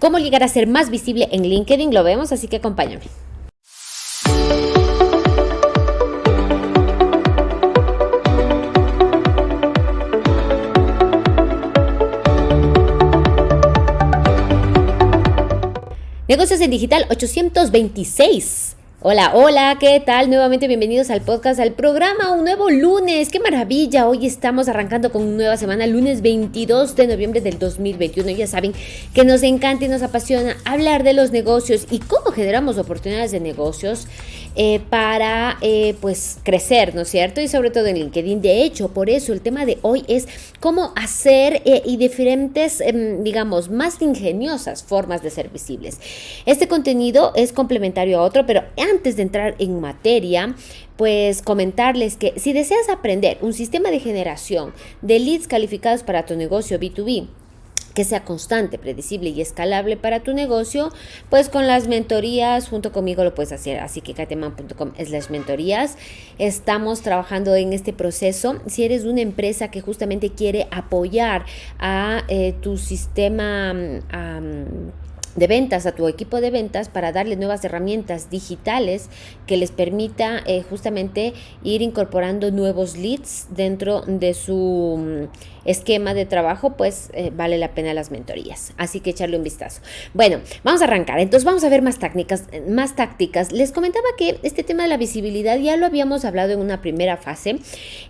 cómo llegar a ser más visible en LinkedIn, lo vemos, así que acompáñame. Negocios en Digital 826. Hola, hola, ¿qué tal? Nuevamente bienvenidos al podcast, al programa, un nuevo lunes, qué maravilla, hoy estamos arrancando con una nueva semana, lunes 22 de noviembre del 2021, ya saben que nos encanta y nos apasiona hablar de los negocios y cómo generamos oportunidades de negocios eh, para eh, pues crecer, ¿no es cierto? Y sobre todo en LinkedIn, de hecho, por eso el tema de hoy es cómo hacer eh, y diferentes, em, digamos, más ingeniosas formas de ser visibles. Este contenido es complementario a otro, pero antes de entrar en materia, pues comentarles que si deseas aprender un sistema de generación de leads calificados para tu negocio B2B, que sea constante, predecible y escalable para tu negocio, pues con las mentorías junto conmigo lo puedes hacer. Así que kateman.com slash mentorías. Estamos trabajando en este proceso. Si eres una empresa que justamente quiere apoyar a eh, tu sistema de ventas a tu equipo de ventas para darle nuevas herramientas digitales que les permita eh, justamente ir incorporando nuevos leads dentro de su esquema de trabajo, pues eh, vale la pena las mentorías. Así que echarle un vistazo. Bueno, vamos a arrancar. Entonces vamos a ver más técnicas, más tácticas. Les comentaba que este tema de la visibilidad ya lo habíamos hablado en una primera fase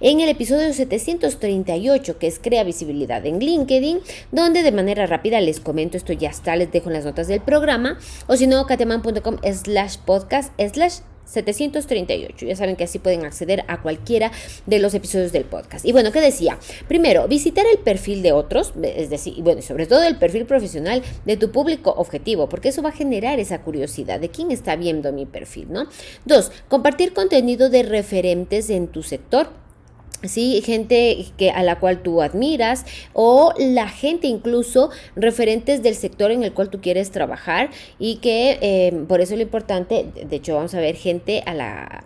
en el episodio 738 que es crea visibilidad en LinkedIn, donde de manera rápida les comento esto ya está, les dejo en las notas del programa o si no, cateman.com slash podcast slash 738. Ya saben que así pueden acceder a cualquiera de los episodios del podcast. Y bueno, ¿qué decía? Primero, visitar el perfil de otros, es decir, bueno, sobre todo el perfil profesional de tu público objetivo, porque eso va a generar esa curiosidad de quién está viendo mi perfil, ¿no? Dos, compartir contenido de referentes en tu sector ¿sí? gente que, a la cual tú admiras o la gente incluso referentes del sector en el cual tú quieres trabajar y que eh, por eso lo importante, de hecho vamos a ver gente a la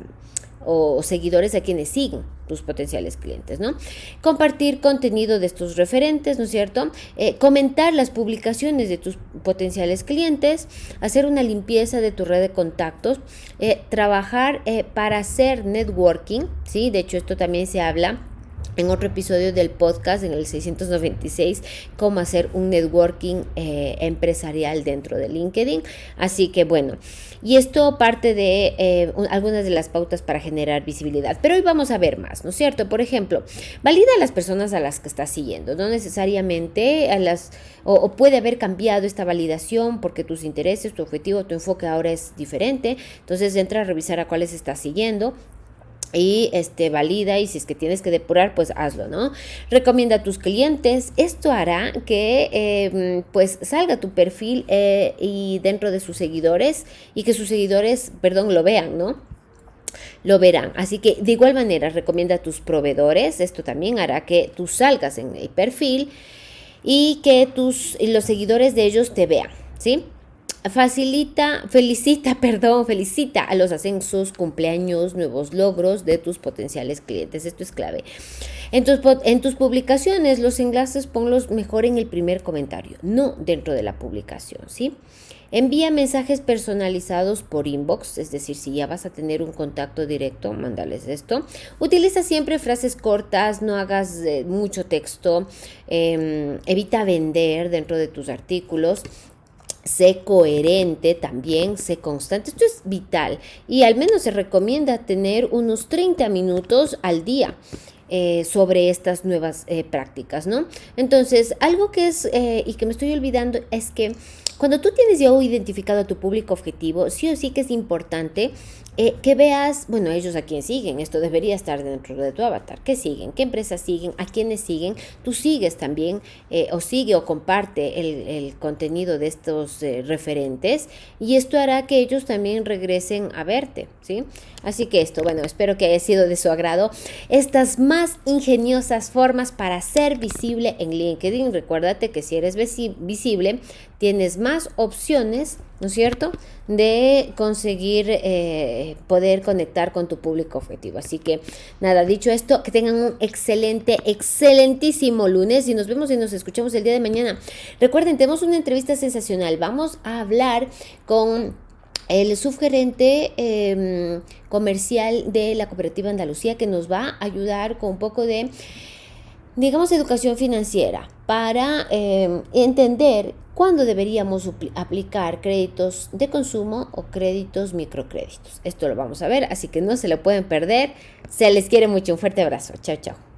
o seguidores a quienes siguen tus potenciales clientes, ¿no? Compartir contenido de estos referentes, ¿no es cierto? Eh, comentar las publicaciones de tus potenciales clientes, hacer una limpieza de tu red de contactos, eh, trabajar eh, para hacer networking, ¿sí? De hecho, esto también se habla en otro episodio del podcast, en el 696, cómo hacer un networking eh, empresarial dentro de LinkedIn. Así que bueno, y esto parte de eh, algunas de las pautas para generar visibilidad. Pero hoy vamos a ver más, ¿no es cierto? Por ejemplo, valida a las personas a las que estás siguiendo, no necesariamente a las, o, o puede haber cambiado esta validación porque tus intereses, tu objetivo, tu enfoque ahora es diferente. Entonces entra a revisar a cuáles estás siguiendo y este valida y si es que tienes que depurar pues hazlo no recomienda a tus clientes esto hará que em, pues salga tu perfil eh, y dentro de sus seguidores y que sus seguidores perdón lo vean no lo verán. Así que de igual manera recomienda a tus proveedores. Esto también hará que tú salgas en el perfil y que tus los seguidores de ellos te vean, ¿sí? Facilita, felicita, perdón, felicita a los ascensos, cumpleaños, nuevos logros de tus potenciales clientes. Esto es clave. En tus, en tus publicaciones, los enlaces ponlos mejor en el primer comentario, no dentro de la publicación, ¿sí? Envía mensajes personalizados por inbox, es decir, si ya vas a tener un contacto directo, mándales esto. Utiliza siempre frases cortas, no hagas eh, mucho texto, em, evita vender dentro de tus artículos sé coherente también, sé constante. Esto es vital y al menos se recomienda tener unos 30 minutos al día. Eh, sobre estas nuevas eh, prácticas, ¿no? Entonces, algo que es eh, y que me estoy olvidando es que cuando tú tienes ya identificado a tu público objetivo, sí o sí que es importante eh, que veas, bueno, ellos a quién siguen, esto debería estar dentro de tu avatar, ¿qué siguen? ¿Qué empresas siguen? ¿A quiénes siguen? Tú sigues también eh, o sigue o comparte el, contenido de estos eh, referentes y esto hará que ellos también regresen a verte, ¿sí? Así que esto, bueno, espero que haya sido de su agrado. Estas más ingeniosas formas para ser visible en LinkedIn. Recuérdate que si eres visible, tienes más opciones, ¿no es cierto?, de conseguir eh, poder conectar con tu público objetivo. Así que nada, dicho esto, que tengan un excelente, excelentísimo lunes y nos vemos y nos escuchamos el día de mañana. Recuerden, tenemos una entrevista sensacional. Vamos a hablar con el subgerente em, comercial de la cooperativa Andalucía que nos va a ayudar con un poco de, digamos, educación financiera para em, entender cuándo deberíamos aplicar créditos de consumo o créditos microcréditos. Esto lo vamos a ver, así que no se lo pueden perder. Se les quiere mucho. Un fuerte abrazo. Chao, chao.